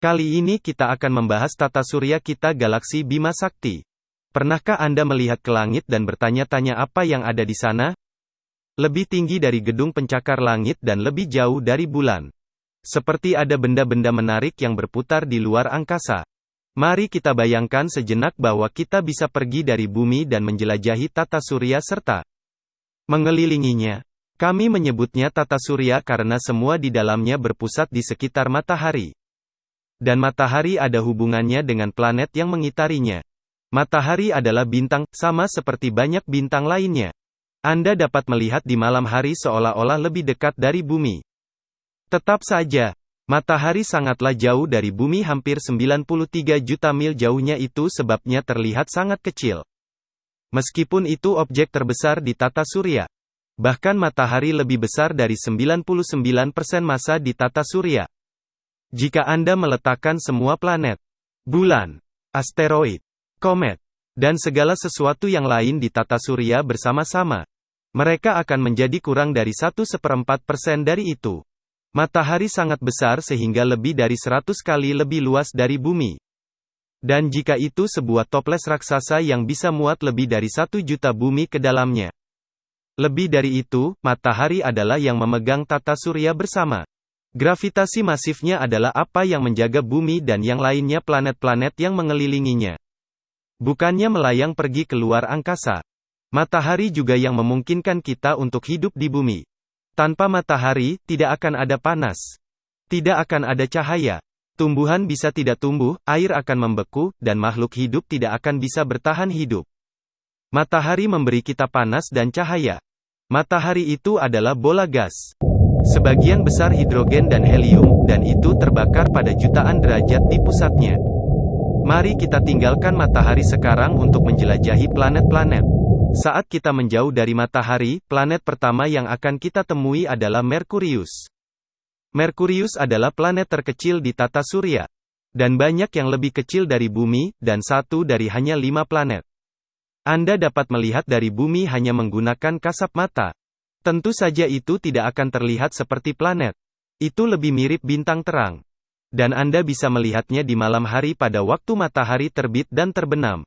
Kali ini kita akan membahas tata surya kita galaksi Bima Sakti. Pernahkah Anda melihat ke langit dan bertanya-tanya apa yang ada di sana? Lebih tinggi dari gedung pencakar langit dan lebih jauh dari bulan. Seperti ada benda-benda menarik yang berputar di luar angkasa. Mari kita bayangkan sejenak bahwa kita bisa pergi dari bumi dan menjelajahi tata surya serta mengelilinginya. Kami menyebutnya tata surya karena semua di dalamnya berpusat di sekitar matahari. Dan matahari ada hubungannya dengan planet yang mengitarinya. Matahari adalah bintang, sama seperti banyak bintang lainnya. Anda dapat melihat di malam hari seolah-olah lebih dekat dari bumi. Tetap saja, matahari sangatlah jauh dari bumi hampir 93 juta mil jauhnya itu sebabnya terlihat sangat kecil. Meskipun itu objek terbesar di tata surya. Bahkan matahari lebih besar dari 99% massa di tata surya. Jika Anda meletakkan semua planet, bulan, asteroid, komet, dan segala sesuatu yang lain di tata surya bersama-sama, mereka akan menjadi kurang dari satu seperempat persen dari itu. Matahari sangat besar sehingga lebih dari 100 kali lebih luas dari bumi. Dan jika itu sebuah toples raksasa yang bisa muat lebih dari satu juta bumi ke dalamnya. Lebih dari itu, matahari adalah yang memegang tata surya bersama. Gravitasi masifnya adalah apa yang menjaga bumi dan yang lainnya planet-planet yang mengelilinginya. Bukannya melayang pergi keluar angkasa. Matahari juga yang memungkinkan kita untuk hidup di bumi. Tanpa matahari, tidak akan ada panas. Tidak akan ada cahaya. Tumbuhan bisa tidak tumbuh, air akan membeku, dan makhluk hidup tidak akan bisa bertahan hidup. Matahari memberi kita panas dan cahaya. Matahari itu adalah bola gas. Sebagian besar hidrogen dan helium, dan itu terbakar pada jutaan derajat di pusatnya. Mari kita tinggalkan matahari sekarang untuk menjelajahi planet-planet. Saat kita menjauh dari matahari, planet pertama yang akan kita temui adalah Merkurius. Merkurius adalah planet terkecil di tata surya. Dan banyak yang lebih kecil dari bumi, dan satu dari hanya lima planet. Anda dapat melihat dari bumi hanya menggunakan kasat mata. Tentu saja itu tidak akan terlihat seperti planet. Itu lebih mirip bintang terang. Dan Anda bisa melihatnya di malam hari pada waktu matahari terbit dan terbenam.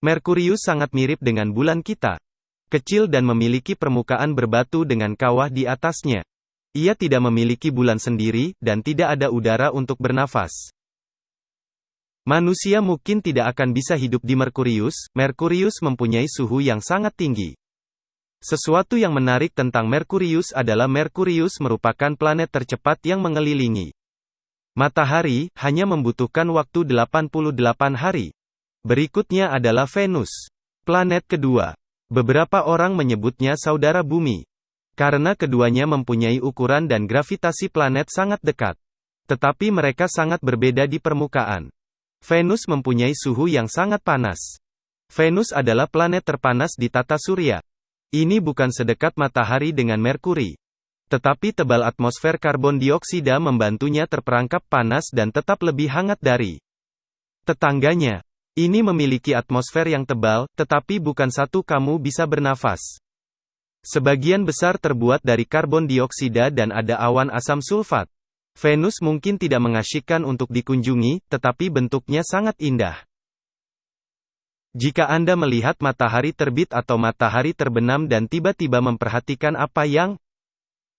Merkurius sangat mirip dengan bulan kita. Kecil dan memiliki permukaan berbatu dengan kawah di atasnya. Ia tidak memiliki bulan sendiri, dan tidak ada udara untuk bernafas. Manusia mungkin tidak akan bisa hidup di Merkurius, Merkurius mempunyai suhu yang sangat tinggi. Sesuatu yang menarik tentang Merkurius adalah Merkurius merupakan planet tercepat yang mengelilingi matahari, hanya membutuhkan waktu 88 hari. Berikutnya adalah Venus. Planet kedua. Beberapa orang menyebutnya saudara bumi. Karena keduanya mempunyai ukuran dan gravitasi planet sangat dekat. Tetapi mereka sangat berbeda di permukaan. Venus mempunyai suhu yang sangat panas. Venus adalah planet terpanas di tata surya. Ini bukan sedekat matahari dengan Merkuri. Tetapi tebal atmosfer karbon dioksida membantunya terperangkap panas dan tetap lebih hangat dari tetangganya. Ini memiliki atmosfer yang tebal, tetapi bukan satu kamu bisa bernafas. Sebagian besar terbuat dari karbon dioksida dan ada awan asam sulfat. Venus mungkin tidak mengasyikkan untuk dikunjungi, tetapi bentuknya sangat indah. Jika Anda melihat matahari terbit atau matahari terbenam dan tiba-tiba memperhatikan apa yang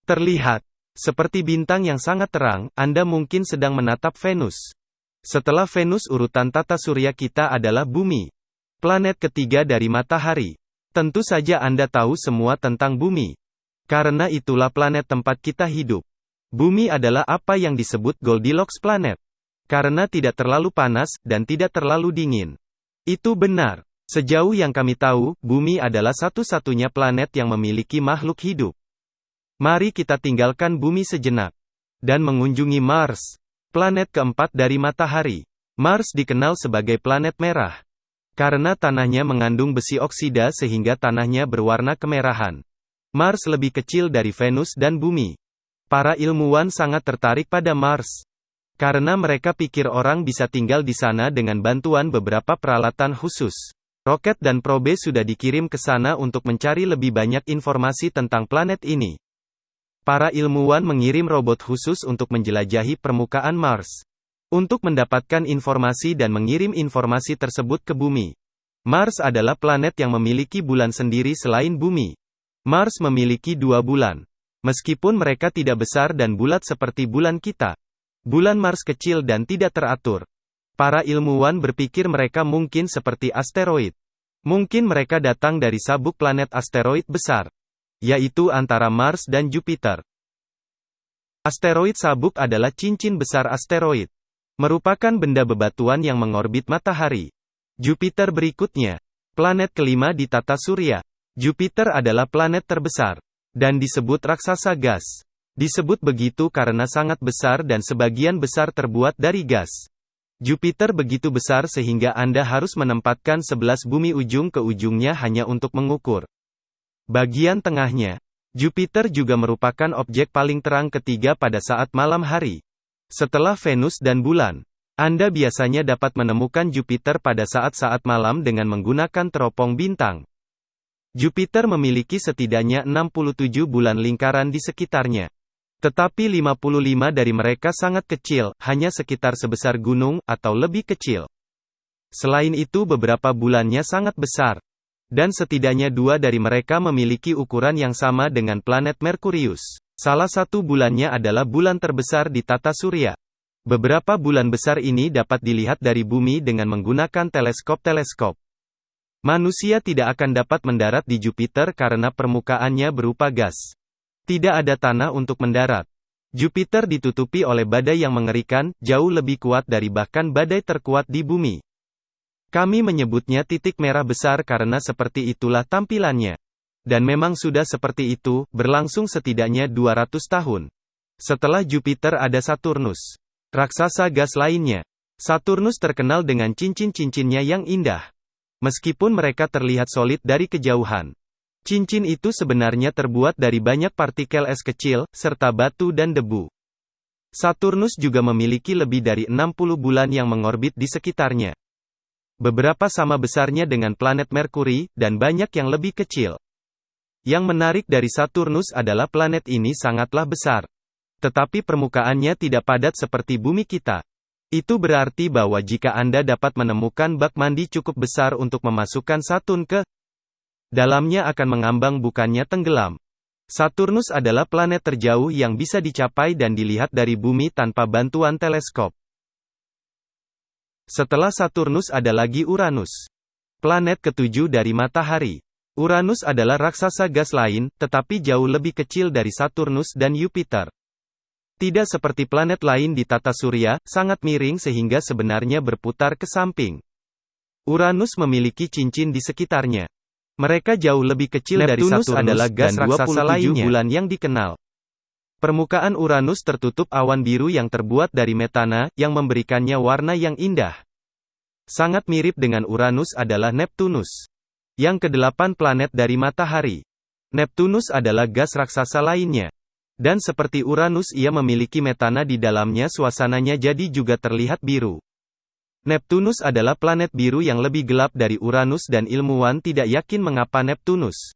terlihat, seperti bintang yang sangat terang, Anda mungkin sedang menatap Venus. Setelah Venus urutan tata surya kita adalah Bumi. Planet ketiga dari matahari. Tentu saja Anda tahu semua tentang Bumi. Karena itulah planet tempat kita hidup. Bumi adalah apa yang disebut Goldilocks planet. Karena tidak terlalu panas, dan tidak terlalu dingin. Itu benar. Sejauh yang kami tahu, bumi adalah satu-satunya planet yang memiliki makhluk hidup. Mari kita tinggalkan bumi sejenak. Dan mengunjungi Mars. Planet keempat dari matahari. Mars dikenal sebagai planet merah. Karena tanahnya mengandung besi oksida sehingga tanahnya berwarna kemerahan. Mars lebih kecil dari Venus dan bumi. Para ilmuwan sangat tertarik pada Mars. Karena mereka pikir orang bisa tinggal di sana dengan bantuan beberapa peralatan khusus. Roket dan probe sudah dikirim ke sana untuk mencari lebih banyak informasi tentang planet ini. Para ilmuwan mengirim robot khusus untuk menjelajahi permukaan Mars. Untuk mendapatkan informasi dan mengirim informasi tersebut ke bumi. Mars adalah planet yang memiliki bulan sendiri selain bumi. Mars memiliki dua bulan. Meskipun mereka tidak besar dan bulat seperti bulan kita. Bulan Mars kecil dan tidak teratur. Para ilmuwan berpikir mereka mungkin seperti asteroid. Mungkin mereka datang dari sabuk planet asteroid besar. Yaitu antara Mars dan Jupiter. Asteroid sabuk adalah cincin besar asteroid merupakan benda bebatuan yang mengorbit matahari. Jupiter berikutnya, planet kelima di tata surya. Jupiter adalah planet terbesar dan disebut raksasa gas. Disebut begitu karena sangat besar dan sebagian besar terbuat dari gas. Jupiter begitu besar sehingga Anda harus menempatkan sebelas bumi ujung ke ujungnya hanya untuk mengukur. Bagian tengahnya, Jupiter juga merupakan objek paling terang ketiga pada saat malam hari. Setelah Venus dan bulan, Anda biasanya dapat menemukan Jupiter pada saat-saat malam dengan menggunakan teropong bintang. Jupiter memiliki setidaknya 67 bulan lingkaran di sekitarnya. Tetapi 55 dari mereka sangat kecil, hanya sekitar sebesar gunung, atau lebih kecil. Selain itu beberapa bulannya sangat besar. Dan setidaknya dua dari mereka memiliki ukuran yang sama dengan planet Merkurius. Salah satu bulannya adalah bulan terbesar di tata surya. Beberapa bulan besar ini dapat dilihat dari bumi dengan menggunakan teleskop-teleskop. Manusia tidak akan dapat mendarat di Jupiter karena permukaannya berupa gas. Tidak ada tanah untuk mendarat. Jupiter ditutupi oleh badai yang mengerikan, jauh lebih kuat dari bahkan badai terkuat di bumi. Kami menyebutnya titik merah besar karena seperti itulah tampilannya. Dan memang sudah seperti itu, berlangsung setidaknya 200 tahun. Setelah Jupiter ada Saturnus. Raksasa gas lainnya. Saturnus terkenal dengan cincin-cincinnya yang indah. Meskipun mereka terlihat solid dari kejauhan. Cincin itu sebenarnya terbuat dari banyak partikel es kecil, serta batu dan debu. Saturnus juga memiliki lebih dari 60 bulan yang mengorbit di sekitarnya. Beberapa sama besarnya dengan planet Merkuri, dan banyak yang lebih kecil. Yang menarik dari Saturnus adalah planet ini sangatlah besar. Tetapi permukaannya tidak padat seperti bumi kita. Itu berarti bahwa jika Anda dapat menemukan bak mandi cukup besar untuk memasukkan Saturn ke dalamnya akan mengambang bukannya tenggelam. Saturnus adalah planet terjauh yang bisa dicapai dan dilihat dari bumi tanpa bantuan teleskop. Setelah Saturnus ada lagi Uranus. Planet ketujuh dari matahari. Uranus adalah raksasa gas lain, tetapi jauh lebih kecil dari Saturnus dan Jupiter. Tidak seperti planet lain di tata surya, sangat miring sehingga sebenarnya berputar ke samping. Uranus memiliki cincin di sekitarnya. Mereka jauh lebih kecil Neptunus dari Saturnus adalah gas dan raksasa lainnya. bulan yang dikenal. Permukaan Uranus tertutup awan biru yang terbuat dari metana, yang memberikannya warna yang indah. Sangat mirip dengan Uranus adalah Neptunus. Yang kedelapan planet dari matahari. Neptunus adalah gas raksasa lainnya. Dan seperti Uranus ia memiliki metana di dalamnya suasananya jadi juga terlihat biru. Neptunus adalah planet biru yang lebih gelap dari Uranus dan ilmuwan tidak yakin mengapa Neptunus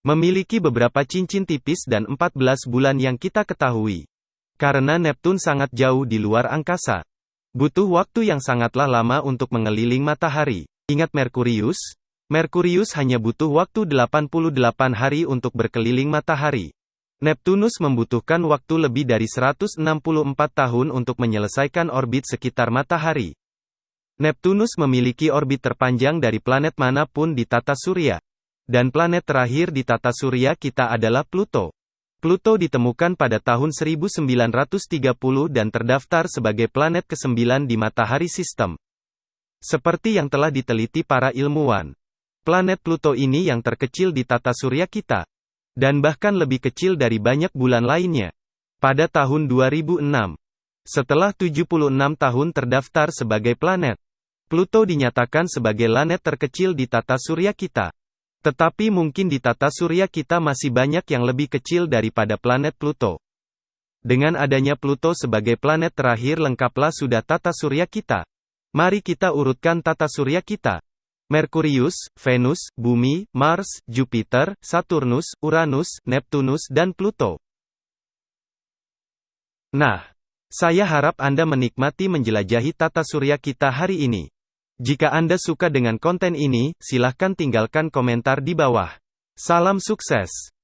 memiliki beberapa cincin tipis dan 14 bulan yang kita ketahui. Karena Neptun sangat jauh di luar angkasa. Butuh waktu yang sangatlah lama untuk mengeliling matahari. Ingat Merkurius, Merkurius hanya butuh waktu 88 hari untuk berkeliling matahari. Neptunus membutuhkan waktu lebih dari 164 tahun untuk menyelesaikan orbit sekitar matahari. Neptunus memiliki orbit terpanjang dari planet mana pun di tata surya. Dan planet terakhir di tata surya kita adalah Pluto. Pluto ditemukan pada tahun 1930 dan terdaftar sebagai planet ke-9 di matahari sistem. Seperti yang telah diteliti para ilmuwan. Planet Pluto ini yang terkecil di tata surya kita. Dan bahkan lebih kecil dari banyak bulan lainnya. Pada tahun 2006. Setelah 76 tahun terdaftar sebagai planet. Pluto dinyatakan sebagai planet terkecil di tata surya kita. Tetapi mungkin di tata surya kita masih banyak yang lebih kecil daripada planet Pluto. Dengan adanya Pluto sebagai planet terakhir lengkaplah sudah tata surya kita. Mari kita urutkan tata surya kita. Merkurius, Venus, Bumi, Mars, Jupiter, Saturnus, Uranus, Neptunus dan Pluto. Nah, Saya harap Anda menikmati menjelajahi tata surya kita hari ini. Jika Anda suka dengan konten ini, silahkan tinggalkan komentar di bawah. Salam sukses.